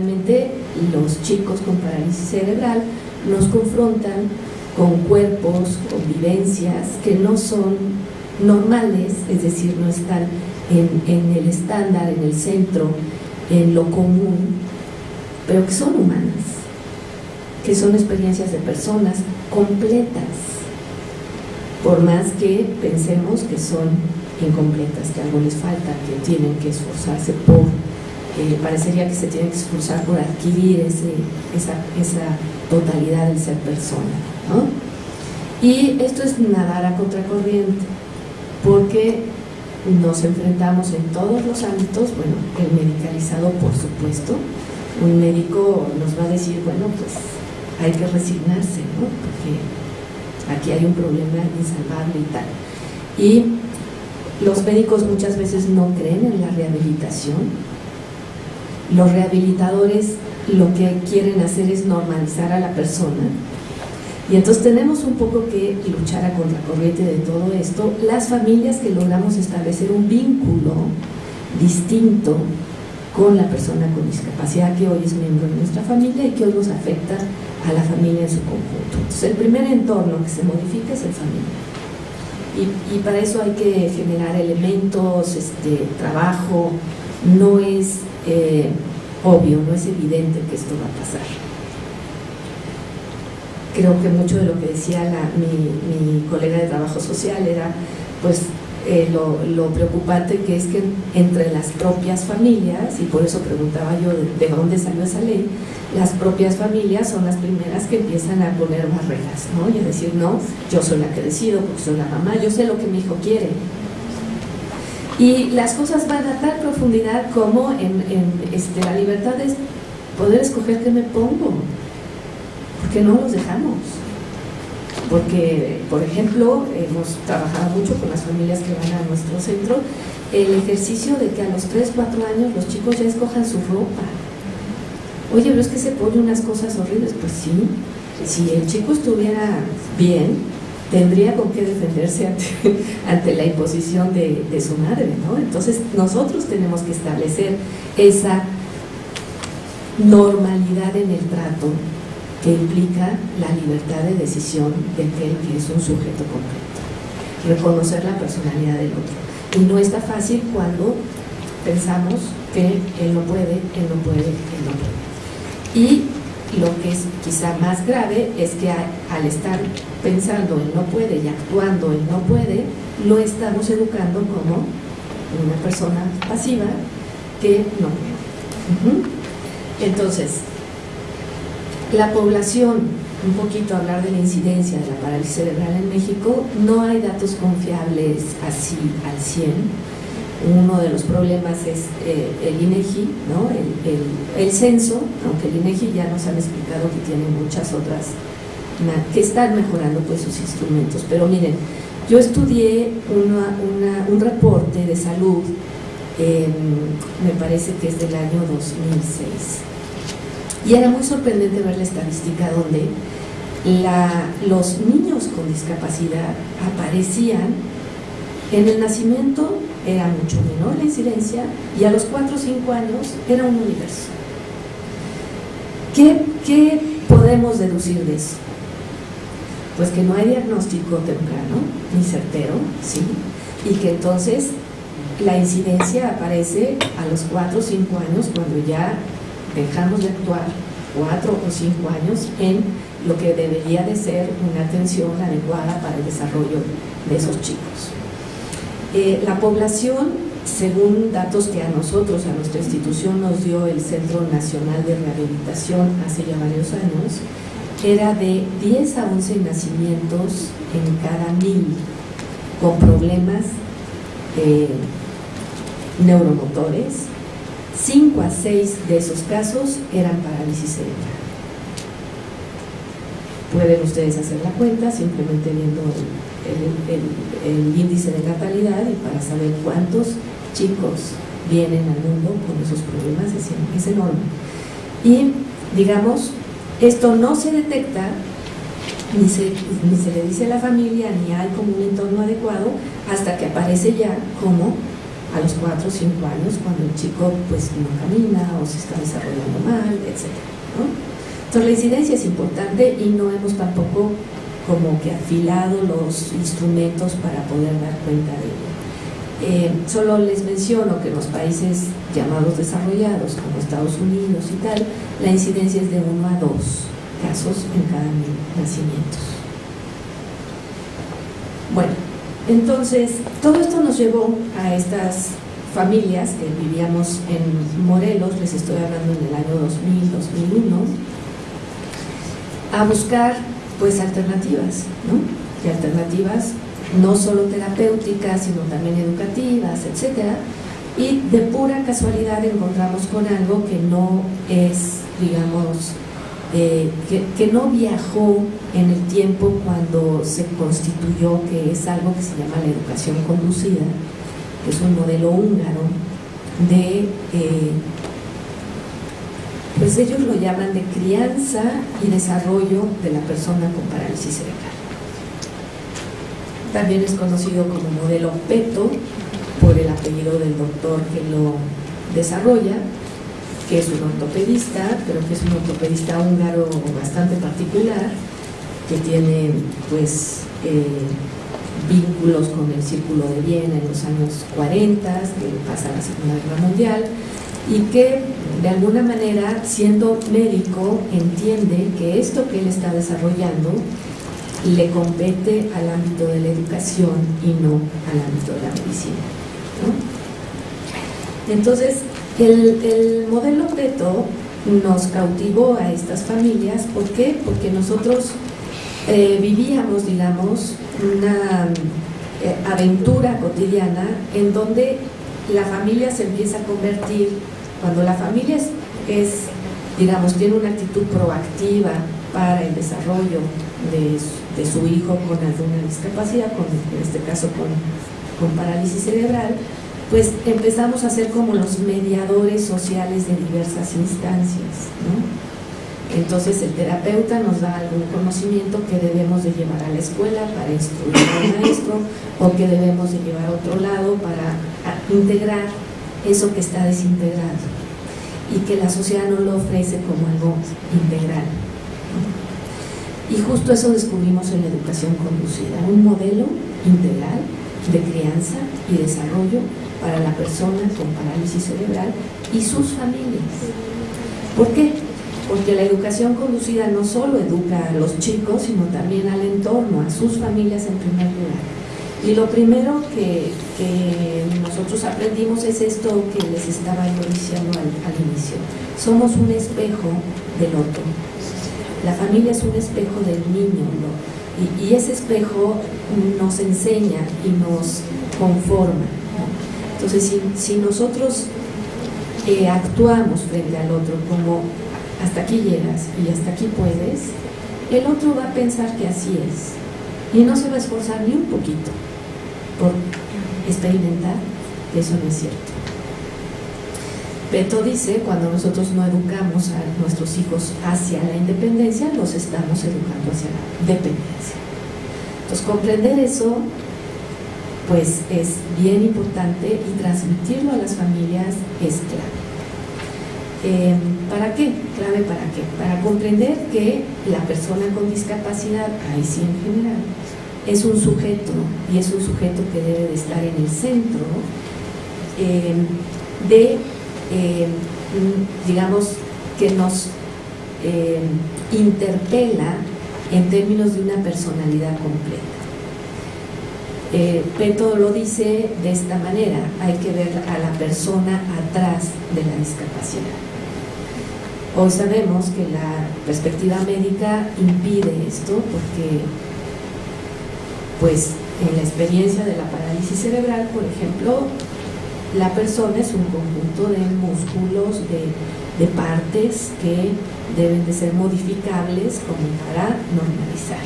Realmente los chicos con parálisis cerebral nos confrontan con cuerpos, con vivencias que no son normales, es decir, no están en, el estándar, en el centro, en lo común, pero que son humanas, que son experiencias de personas completas, por más que pensemos que son incompletas, que algo les falta, que tienen que esforzarse por, eh, parecería que se tienen que esforzar por adquirir esa, esa totalidad del ser persona. ¿no? Y esto es nadar a contracorriente, porque nos enfrentamos en todos los ámbitos, bueno, el medicalizado por supuesto, un médico nos va a decir, bueno, pues hay que resignarse, ¿no? Porque aquí hay un problema insalvable y tal. Y los médicos muchas veces no creen en la rehabilitación. Los rehabilitadores lo que quieren hacer es normalizar a la persona y entonces tenemos un poco que luchar a contracorriente de todo esto, las familias que logramos establecer un vínculo distinto con la persona con discapacidad que hoy es miembro de nuestra familia y que hoy nos afecta a la familia en su conjunto. Entonces el primer entorno que se modifica es el familiar. Y, para eso hay que generar elementos, este, trabajo, no es eh, obvio, no es evidente que esto va a pasar creo que mucho de lo que decía mi, colega de trabajo social era pues eh, lo, preocupante que es que entre las propias familias, y por eso preguntaba yo de, dónde salió esa ley, las propias familias son las primeras que empiezan a poner barreras, ¿no? Y a decir, no, yo soy la que decido, porque soy la mamá, yo sé lo que mi hijo quiere. Y las cosas van a tal profundidad como en, este, la libertad de poder escoger qué me pongo, que no los dejamos. Porque, por ejemplo, hemos trabajado mucho con las familias que van a nuestro centro, el ejercicio de que a los 3, 4 años los chicos ya escojan su ropa. Oye, pero es que se pone unas cosas horribles. Pues sí, si el chico estuviera bien, tendría con qué defenderse ante, la imposición de, su madre, ¿no? Entonces nosotros tenemos que establecer esa normalidad en el trato que implica la libertad de decisión de aquel que es un sujeto completo, reconocer la personalidad del otro. Y no está fácil cuando pensamos que él no puede, él no puede, él no puede. Y lo que es quizá más grave es que al estar pensando él no puede y actuando él no puede, lo estamos educando como una persona pasiva que no puede. Entonces, la población, un poquito hablar de la incidencia de la parálisis cerebral en México, no hay datos confiables así al 100. Uno de los problemas es eh, el INEGI, ¿no? el, censo, aunque el INEGI ya nos han explicado que tiene muchas otras, que están mejorando pues sus instrumentos. Pero miren, yo estudié un reporte de salud, me parece que es del año 2006, y era muy sorprendente ver la estadística donde los niños con discapacidad aparecían en el nacimiento era mucho menor la incidencia y a los 4 o 5 años era un universo. ¿Qué, ¿Qué, podemos deducir de eso? Pues que no hay diagnóstico temprano ni certero, ¿sí? Y que entonces la incidencia aparece a los 4 o 5 años cuando ya dejamos de actuar cuatro o cinco años en lo que debería de ser una atención adecuada para el desarrollo de esos chicos. Eh, la población, según datos que a nosotros, a nuestra institución nos dio el Centro Nacional de Rehabilitación hace ya varios años, era de 10 a 11 nacimientos en cada mil con problemas neuromotores, 5 a 6 de esos casos eran parálisis cerebral. Pueden ustedes hacer la cuenta simplemente viendo el, índice de natalidad y para saber cuántos chicos vienen al mundo con esos problemas es, es enorme. Y digamos, esto no se detecta ni se, ni se le dice a la familia, ni hay como un entorno adecuado, hasta que aparece ya como a los 4 o 5 años cuando el chico pues no camina o se está desarrollando mal, etc. Entonces la incidencia es importante y no hemos tampoco como que afilado los instrumentos para poder dar cuenta de ello. Eh, solo les menciono que en los países llamados desarrollados, como Estados Unidos y tal, la incidencia es de 1 a 2 casos en cada mil nacimientos. Bueno, entonces todo esto nos llevó a estas familias que vivíamos en Morelos, les estoy hablando en el año 2000, 2001, a buscar pues alternativas, ¿no? Y alternativas no solo terapéuticas, sino también educativas, etcétera. Y de pura casualidad encontramos con algo que no es, digamos, eh, que, no viajó en el tiempo cuando se constituyó, que es algo que se llama la educación conducida, que es un modelo húngaro de, eh, pues ellos lo llaman de crianza y desarrollo de la persona con parálisis cerebral. También es conocido como modelo PETO por el apellido del doctor que lo desarrolla, que es un ortopedista, pero que es un ortopedista húngaro bastante particular, que tiene pues eh, vínculos con el Círculo de Viena en los años 40, que pasa la Segunda Guerra Mundial, y que de alguna manera, siendo médico, entiende que esto que él está desarrollando le compete al ámbito de la educación y no al ámbito de la medicina. Entonces, el, modelo PETO nos cautivó a estas familias, ¿por qué? Porque nosotros eh, vivíamos, digamos, una eh, aventura cotidiana en donde la familia se empieza a convertir, cuando la familia es, digamos, tiene una actitud proactiva para el desarrollo de, su hijo con alguna discapacidad, con, en este caso con, parálisis cerebral, pues empezamos a ser como los mediadores sociales de diversas instancias. Entonces el terapeuta nos da algún conocimiento que debemos de llevar a la escuela para instruir al maestro o que debemos de llevar a otro lado para integrar eso que está desintegrado y que la sociedad no lo ofrece como algo integral. Y justo eso descubrimos en la educación conducida, un modelo integral de crianza y desarrollo para la persona con parálisis cerebral y sus familias. ¿Por qué? Porque la educación conducida no solo educa a los chicos, sino también al entorno, a sus familias en primer lugar. Y lo primero que, nosotros aprendimos es esto que les estaba yo diciendo al, inicio. Somos un espejo del otro. La familia es un espejo del niño, y, ese espejo nos enseña y nos conforma. Entonces, si, nosotros eh, actuamos frente al otro como hasta aquí llegas y hasta aquí puedes, el otro va a pensar que así es y no se va a esforzar ni un poquito por experimentar eso no es cierto. Beto dice, cuando nosotros no educamos a nuestros hijos hacia la independencia, los estamos educando hacia la dependencia. Entonces, comprender eso pues es bien importante y transmitirlo a las familias es clave. Em, ¿Para qué? Clave para qué? Para comprender que la persona con discapacidad, ahí sí en general, es un sujeto y es un sujeto que debe de estar en el centro em, de, em, digamos, que nos interpela en términos de una personalidad completa. Eh, Peto lo dice de esta manera, hay que ver a la persona atrás de la discapacidad. Hoy sabemos que la perspectiva médica impide esto porque, pues, en la experiencia de la parálisis cerebral, por ejemplo, la persona es un conjunto de músculos, de, partes que deben de ser modificables como para normalizar.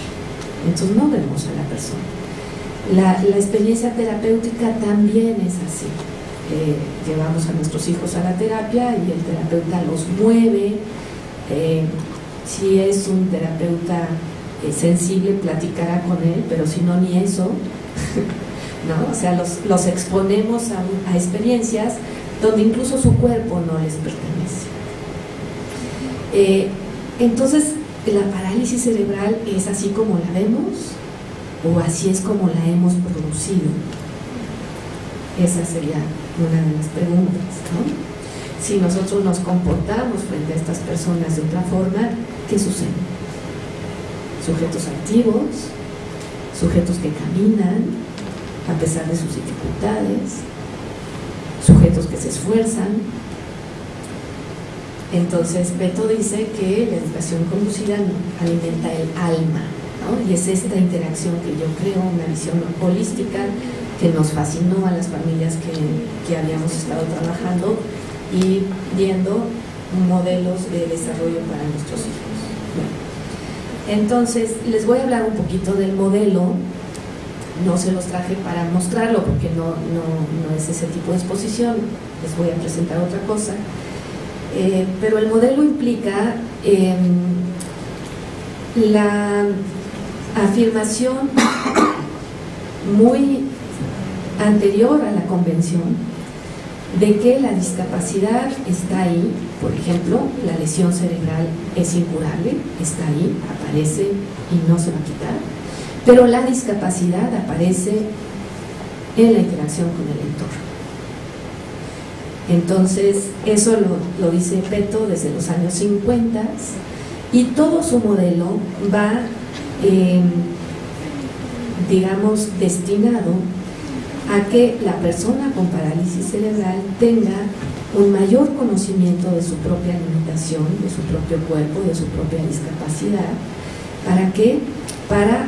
Entonces no vemos a la persona. La, experiencia terapéutica también es así. Eh, llevamos a nuestros hijos a la terapia y el terapeuta los mueve. Eh, si es un terapeuta eh, sensible, platicará con él, pero si no, ni eso. ¿no? O sea, los, los exponemos a, a experiencias donde incluso su cuerpo no les pertenece. Eh, entonces, la parálisis cerebral es así como la vemos o así es como la hemos producido. Esa sería una de las preguntas. ¿no? Si nosotros nos comportamos frente a estas personas de otra forma, ¿qué sucede? Sujetos activos, sujetos que caminan a pesar de sus dificultades, sujetos que se esfuerzan. Entonces, Beto dice que la educación conducida alimenta el alma, ¿no? y es esta interacción que yo creo, una visión holística que nos fascinó a las familias que, que habíamos estado trabajando y viendo modelos de desarrollo para nuestros hijos. Entonces, les voy a hablar un poquito del modelo no se los traje para mostrarlo porque no, no, es ese tipo de exposición, les voy a presentar otra cosa. Eh, pero el modelo implica em, la afirmación muy anterior a la convención de que la discapacidad está ahí, por ejemplo, la lesión cerebral es incurable, está ahí, aparece y no se va a quitar pero la discapacidad aparece en la interacción con el entorno. Entonces, eso lo, dice Peto desde los años 50 y todo su modelo va, em, digamos, destinado a que la persona con parálisis cerebral tenga un mayor conocimiento de su propia limitación, de su propio cuerpo, de su propia discapacidad. ¿Para qué? Para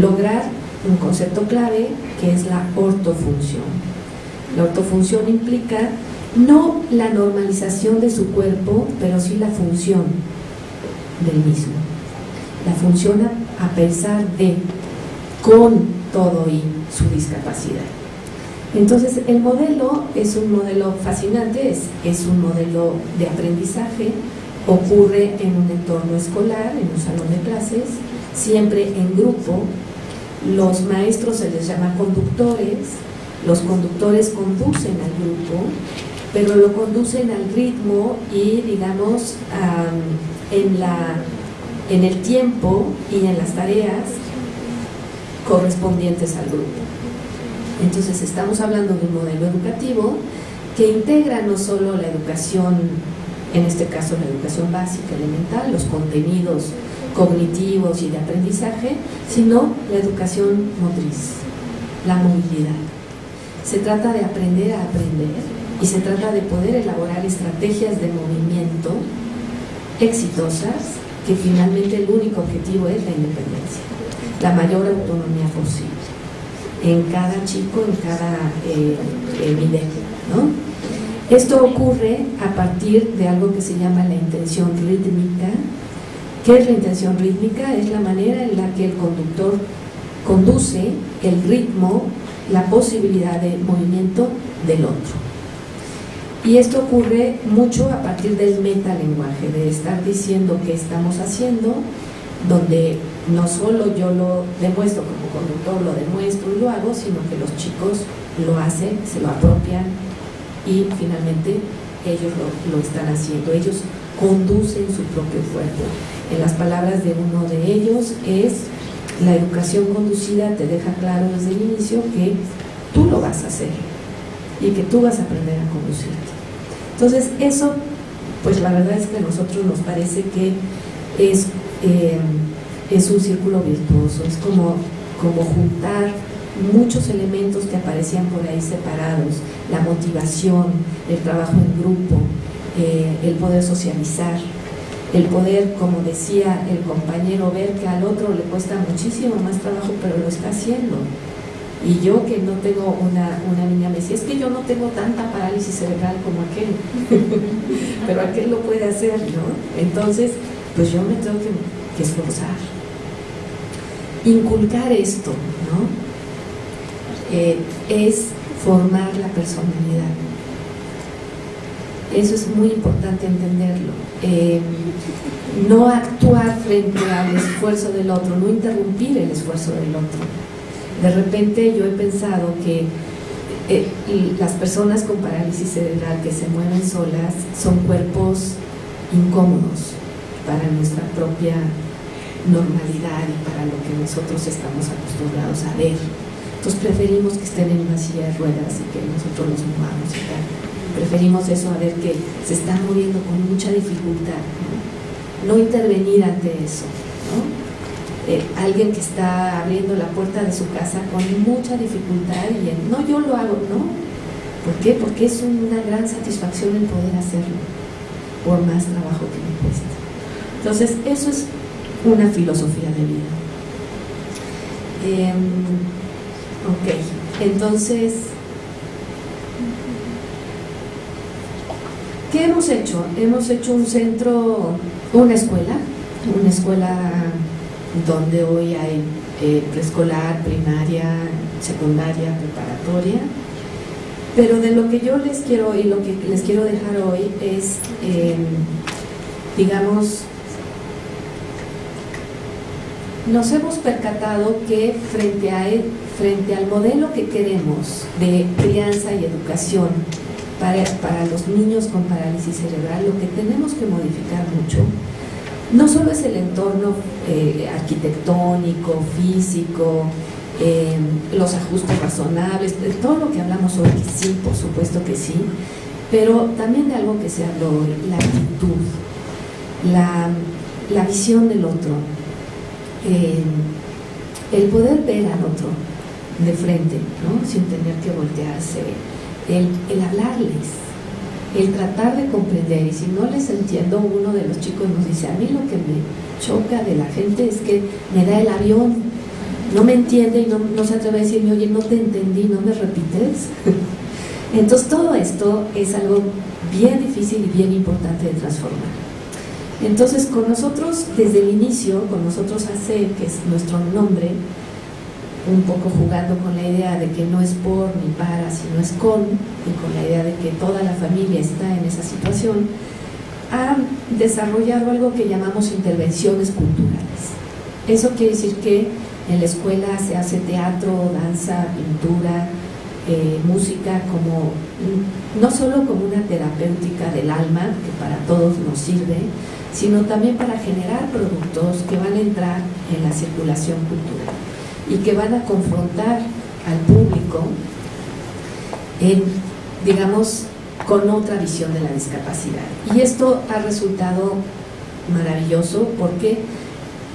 lograr un concepto clave que es la ortofunción. La ortofunción implica no la normalización de su cuerpo, pero sí la función del mismo. La función a pesar de, con todo y su discapacidad. Entonces el modelo es un modelo fascinante, es, es un modelo de aprendizaje, ocurre en un entorno escolar, en un salón de clases, siempre en grupo. Los maestros se les llama conductores, los conductores conducen al grupo, pero lo conducen al ritmo y, digamos, en, la, en el tiempo y en las tareas correspondientes al grupo. Entonces estamos hablando de un modelo educativo que integra no solo la educación, en este caso la educación básica, elemental, los contenidos cognitivos y de aprendizaje, sino la educación motriz, la movilidad. Se trata de aprender a aprender y se trata de poder elaborar estrategias de movimiento exitosas que finalmente el único objetivo es la independencia, la mayor autonomía posible en cada chico, en cada eh, ¿no? Esto ocurre a partir de algo que se llama la intención rítmica, ¿Qué es la intención rítmica? Es la manera en la que el conductor conduce el ritmo, la posibilidad de movimiento del otro. Y esto ocurre mucho a partir del metalenguaje, de estar diciendo qué estamos haciendo, donde no solo yo lo demuestro conductor, lo demuestro y lo hago, sino que los chicos lo hacen, se lo apropian y finalmente ellos lo, lo están haciendo. Ellos conducen su propio cuerpo. En las palabras de uno de ellos es, la educación conducida te deja claro desde el inicio que tú lo vas a hacer y que tú vas a aprender a conducirte. Entonces eso, pues la verdad es que a nosotros nos parece que es, eh, es un círculo virtuoso, es como, como juntar muchos elementos que aparecían por ahí separados, la motivación, el trabajo en grupo, eh, el poder socializar, el poder, como decía el compañero, ver que al otro le cuesta muchísimo más trabajo, pero lo está haciendo. Y yo que no tengo una, niña me decía, es que yo no tengo tanta parálisis cerebral como aquel, pero aquel lo puede hacer, ¿no? Entonces, pues yo me tengo que, esforzar. Inculcar esto, ¿no? Eh, es formar la personalidad. Eso es muy importante entenderlo. Eh, no actuar frente al esfuerzo del otro, no interrumpir el esfuerzo del otro. De repente yo he pensado que eh, las personas con parálisis cerebral que se mueven solas son cuerpos incómodos para nuestra propia normalidad y para lo que nosotros estamos acostumbrados a ver. Entonces preferimos que estén en una silla de ruedas y que nosotros los movamos y tal. Preferimos eso a ver que se están moviendo con mucha dificultad. No, intervenir ante eso. Eh, alguien que está abriendo la puerta de su casa con mucha dificultad y no, yo lo hago, no. ¿Por qué? Porque es una gran satisfacción el poder hacerlo, por más trabajo que me cuesta. Entonces, eso es una filosofía de vida. Em, ok, entonces, ¿qué hemos hecho? Hemos hecho un centro, una escuela, una escuela donde hoy hay eh, preescolar, primaria, secundaria, preparatoria. Pero de lo que yo les quiero y lo que les quiero dejar hoy es, em, digamos, nos hemos percatado que frente, a, frente al modelo que queremos de crianza y educación para, para los niños con parálisis cerebral, lo que tenemos que modificar mucho no solo es el entorno eh, arquitectónico, físico, eh, los ajustes razonables, todo lo que hablamos hoy, sí, por supuesto que sí, pero también de algo que se habló hoy, la actitud, la, visión del otro, eh, el poder ver al otro de frente, sin tener que voltearse, el, el hablarles, el tratar de comprender, y si no les entiendo, uno de los chicos nos dice, a mí lo que me choca de la gente es que me da el avión, no me entiende y no, se atreve a decirme, oye, no te entendí, no me repites. Entonces todo esto es algo bien difícil y bien importante de transformar. Entonces con nosotros, desde el inicio, con nosotros hace, que es nuestro nombre, un poco jugando con la idea de que no es por ni para, sino es con, y con la idea de que toda la familia está en esa situación, ha desarrollado algo que llamamos intervenciones culturales. Eso quiere decir que en la escuela se hace teatro, danza, pintura, eh, música como no solo como una terapéutica del alma, que para todos nos sirve, sino también para generar productos que van a entrar en la circulación cultural y que van a confrontar al público digamos, con otra visión de la discapacidad. Y esto ha resultado maravilloso porque,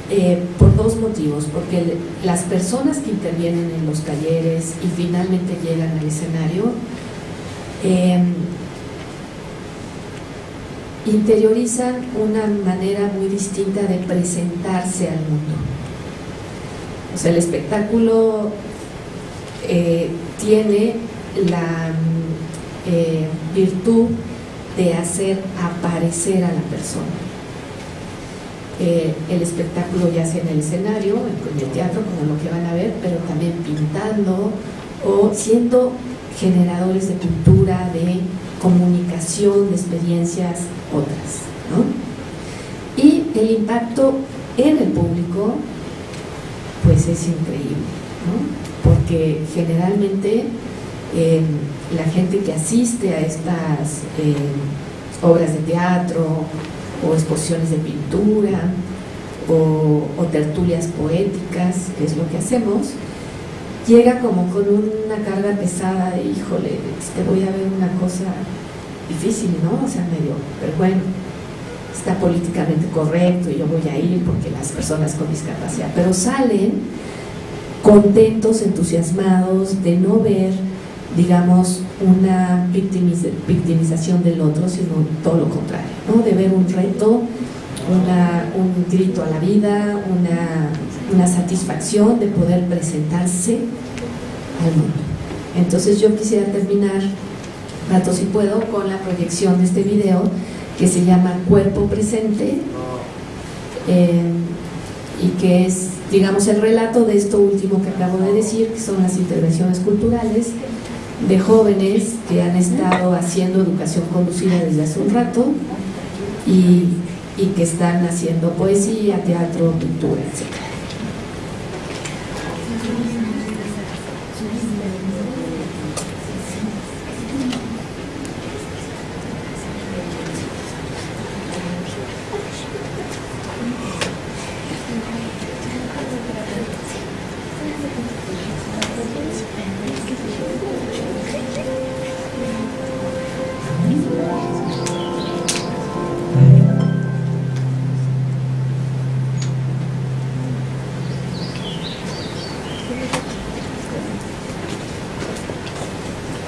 eh, por dos motivos, porque las personas que intervienen en los talleres y finalmente llegan al escenario, em, interiorizan una manera muy distinta de presentarse al mundo. O sea, el espectáculo eh, tiene la eh, virtud de hacer aparecer a la persona. Eh, el espectáculo ya sea en el escenario, en el teatro, como lo que van a ver, pero también pintando o siendo generadores de cultura, de comunicación, de experiencias otras. Y el impacto en el público pues es increíble, ¿no? porque generalmente eh, la gente que asiste a estas eh, obras de teatro o exposiciones de pintura o, tertulias poéticas, que es lo que hacemos, llega como con una carga pesada de, híjole, que voy a ver una cosa difícil, ¿no? O sea, medio, pero bueno, está políticamente correcto y yo voy a ir porque las personas con discapacidad, pero salen contentos, entusiasmados de no ver, digamos, una victimización del otro, sino todo lo contrario, ¿no? de ver un reto, un grito a la vida, una, una satisfacción de poder presentarse al mundo. Entonces yo quisiera terminar, rato si puedo, con la proyección de este video que se llama Cuerpo Presente eh, y que es, digamos, el relato de esto último que acabo de decir, que son las intervenciones culturales de jóvenes que han estado haciendo educación conducida desde hace un rato y, y que están haciendo poesía, teatro, pintura, etc.